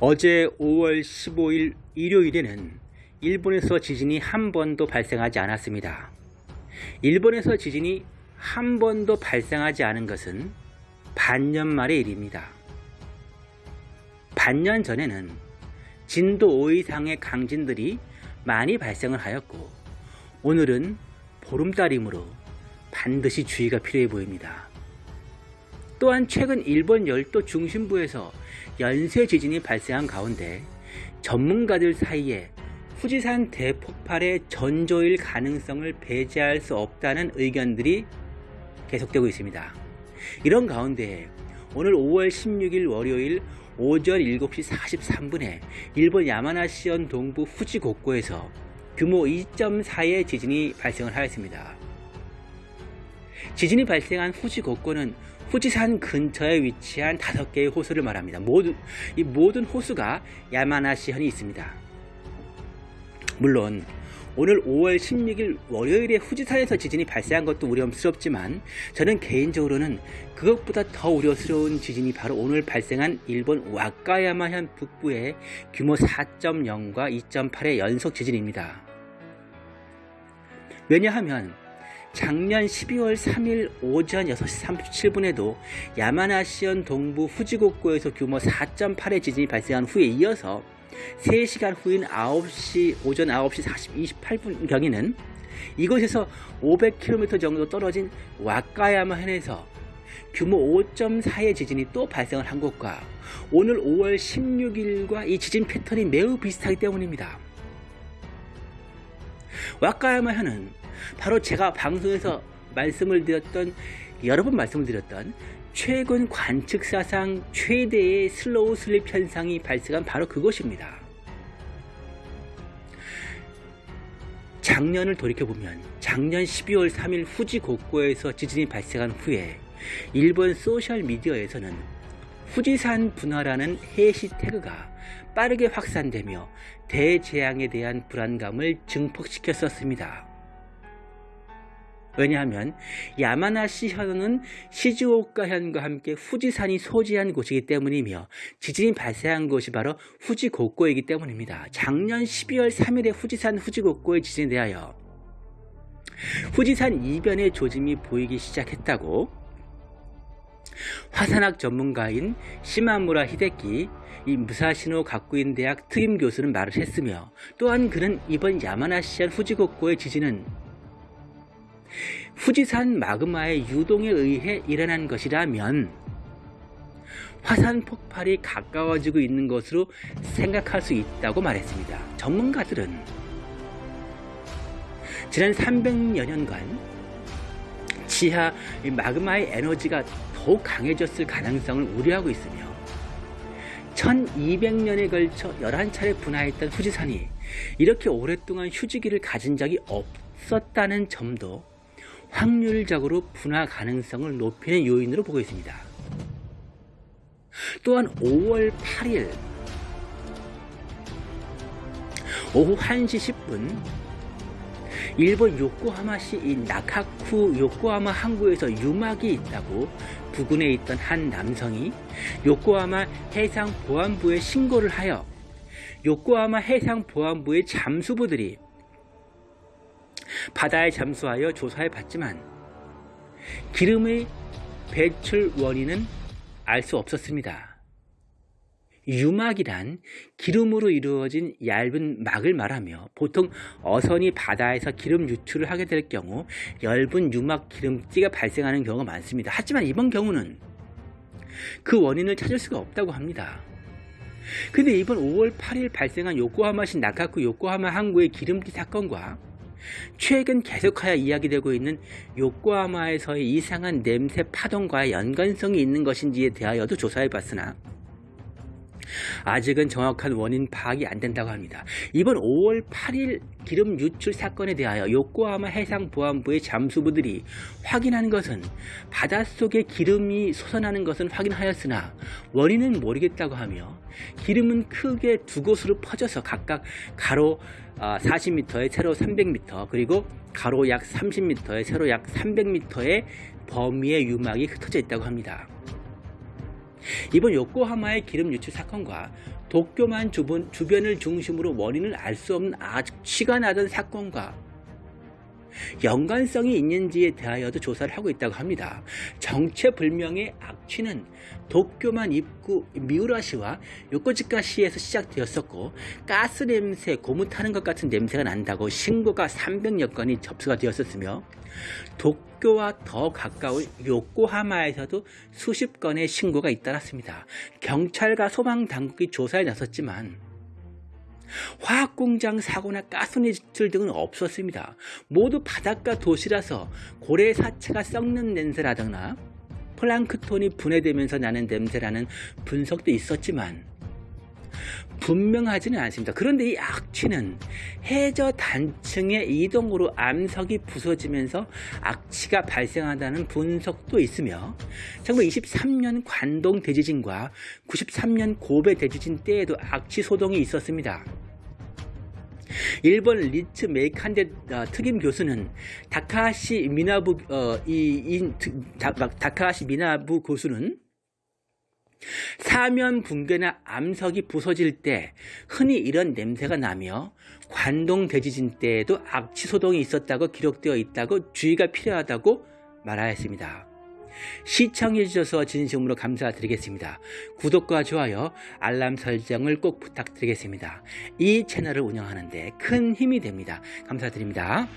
어제 5월 15일 일요일에는 일본에서 지진이 한 번도 발생하지 않았습니다. 일본에서 지진이 한 번도 발생하지 않은 것은 반년 말의 일입니다. 반년 전에는 진도 5 이상의 강진들이 많이 발생을 하였고 오늘은 보름달이므로 반드시 주의가 필요해 보입니다. 또한 최근 일본 열도 중심부에서 연쇄 지진이 발생한 가운데 전문가들 사이에 후지산 대폭발의 전조일 가능성을 배제할 수 없다는 의견들이 계속되고 있습니다. 이런 가운데 오늘 5월 16일 월요일 오전 7시 43분에 일본 야마나시현 동부 후지곡고에서 규모 2.4의 지진이 발생을 하였습니다. 지진이 발생한 후지곡고는 후지산 근처에 위치한 5개의 호수를 말합니다. 모두, 이 모든 호수가 야마나시현이 있습니다. 물론 오늘 5월 16일 월요일에 후지산에서 지진이 발생한 것도 우려스럽지만 저는 개인적으로는 그것보다 더 우려스러운 지진이 바로 오늘 발생한 일본 와카야마현 북부의 규모 4.0과 2.8의 연속 지진입니다. 왜냐하면 작년 12월 3일 오전 6시 37분에도 야마나시현 동부 후지곡고에서 규모 4.8의 지진이 발생한 후에 이어서 3시간 후인 9시 오전 9시 40, 28분 경에는 이곳에서 500km 정도 떨어진 와카야마 현에서 규모 5.4의 지진이 또 발생을 한 것과 오늘 5월 16일과 이 지진 패턴이 매우 비슷하기 때문입니다. 와카야마 현은 바로 제가 방송에서 말씀을 드렸던 여러 번 말씀을 드렸던 최근 관측 사상 최대의 slow slip 현상이 발생한 바로 그곳입니다. 작년을 돌이켜보면 작년 12월 3일 후지고코에서 지진이 발생한 후에 일본 소셜미디어에서는 후지산 분화라는 해시태그가 빠르게 확산되며 대재앙에 대한 불안감을 증폭시켰었습니다. 왜냐하면 야마나시 현은 시즈오카 현과 함께 후지산이 소지한 곳이기 때문이며 지진이 발생한 곳이 바로 후지 곡고이기 때문입니다. 작년 12월 3일에 후지산 후지 곡고의 지진에 대하여 후지산 이변의 조짐이 보이기 시작했다고 화산학 전문가인 시마무라 히데키 이 무사시노 가쿠인 대학 특임 교수는 말을 했으며 또한 그는 이번 야마나시현 후지곡고의 지진은 후지산 마그마의 유동에 의해 일어난 것이라면 화산 폭발이 가까워지고 있는 것으로 생각할 수 있다고 말했습니다. 전문가들은 지난 300여 년간 지하 마그마의 에너지가 더욱 강해졌을 가능성을 우려하고 있으며 1200년에 걸쳐 11차례 분화했던 후지산이 이렇게 오랫동안 휴지기를 가진 적이 없었다는 점도 확률적으로 분화 가능성을 높이는 요인으로 보고 있습니다. 또한 5월 8일 오후 1시 10분 일본 요코하마시 이 나카쿠 요코하마 항구에서 유막이 있다고 부근에 있던 한 남성이 요코하마 해상보안부에 신고를 하여 요코하마 해상보안부의 잠수부들이 바다에 잠수하여 조사해 봤지만 기름의 배출 원인은 알 수 없었습니다. 유막이란 기름으로 이루어진 얇은 막을 말하며 보통 어선이 바다에서 기름 유출을 하게 될 경우 얇은 유막 기름띠가 발생하는 경우가 많습니다. 하지만 이번 경우는 그 원인을 찾을 수가 없다고 합니다. 근데 이번 5월 8일 발생한 요코하마시 나카쿠 요코하마 항구의 기름띠 사건과 최근 계속하여 이야기되고 있는 요코하마에서의 이상한 냄새 파동과의 연관성이 있는 것인지에 대하여도 조사해 봤으나 아직은 정확한 원인 파악이 안 된다고 합니다. 이번 5월 8일 기름 유출 사건에 대하여 요코하마 해상보안부의 잠수부들이 확인한 것은 바닷속에 기름이 솟아나는 것은 확인하였으나 원인은 모르겠다고 하며 기름은 크게 두 곳으로 퍼져서 각각 가로 40m에 아, 세로 300m 그리고 가로 약 30m에 세로 약 300m의 범위의 유막이 흩어져 있다고 합니다. 이번 요코하마의 기름 유출 사건과 도쿄만 주변, 주변을 중심으로 원인을 알 수 없는 악취가 나던 사건과 연관성이 있는지에 대하여도 조사를 하고 있다고 합니다. 정체불명의 악취는 도쿄만 입구 미우라시와 요코지카시에서 시작되었었고 가스 냄새, 고무 타는 것 같은 냄새가 난다고 신고가 300여 건이 접수가 되었었으며 도 쿄와 더 가까운 요코하마에서도 수십 건의 신고가 잇따랐습니다. 경찰과 소방당국이 조사에 나섰지만 화학공장 사고나 가스니출 등은 없었습니다. 모두 바닷가 도시라서 고래 사체가 썩는 냄새라거나 플랑크톤이 분해되면서 나는 냄새라는 분석도 있었지만 분명하지는 않습니다. 그런데 이 악취는 해저 단층의 이동으로 암석이 부서지면서 악취가 발생한다는 분석도 있으며 1923년 관동 대지진과 93년 고베 대지진 때에도 악취 소동이 있었습니다. 일본 리츠 메이칸데 어, 특임 교수는 다카하시 미나부 어, 이, 이 다, 다카하시 미나부 교수는 사면 붕괴나 암석이 부서질 때 흔히 이런 냄새가 나며 관동 대지진 때에도 악취 소동이 있었다고 기록되어 있다고 주의가 필요하다고 말하였습니다. 시청해주셔서 진심으로 감사드리겠습니다. 구독과 좋아요, 알람 설정을 꼭 부탁드리겠습니다. 이 채널을 운영하는데 큰 힘이 됩니다. 감사드립니다.